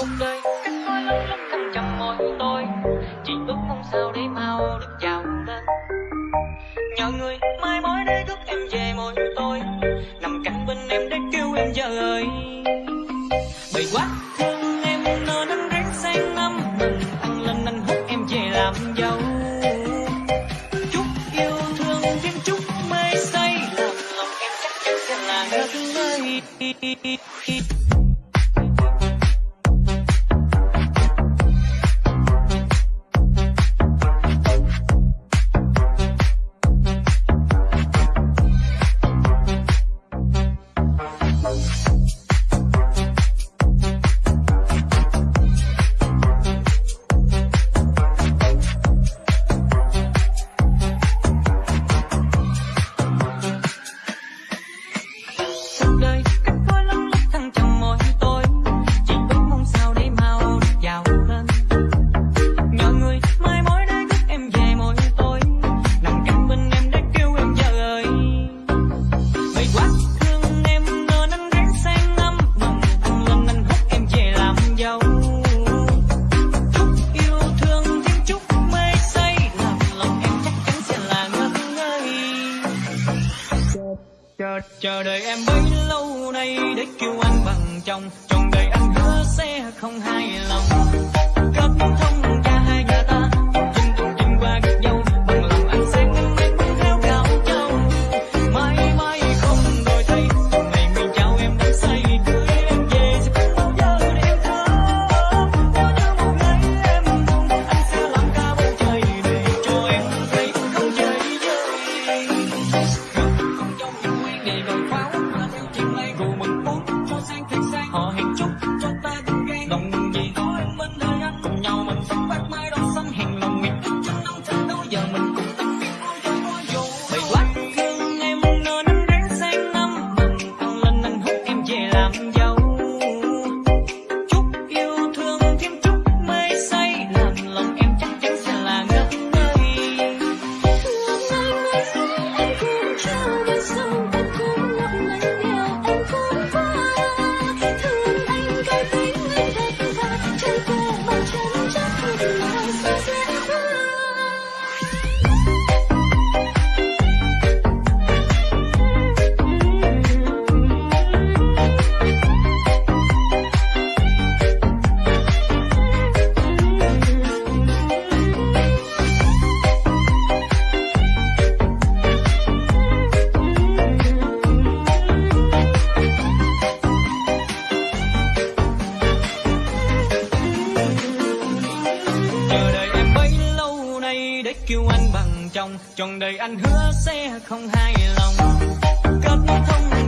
cùng đời anh nói lâng lâng thầm chăm môi tôi. Chỉ ước mong sao để mau được chào lên nhờ người mai mối để rước em về môi tôi. Nằm cạnh bên em để kêu em giờ ơi. Bậy quá thương em nơ đánh rén sang năm mình ăn lên anh hút em về làm dâu. Chúc yêu thương thêm chúc mê say. Làm lòng em chắc chắn sẽ là ngất night. chờ đợi em bấy lâu nay để kêu anh bằng chồng. Chồng đời anh hứa sẽ không hài lòng. Cấp thông trong đời anh hứa sẽ không hài lòng. Cấp thông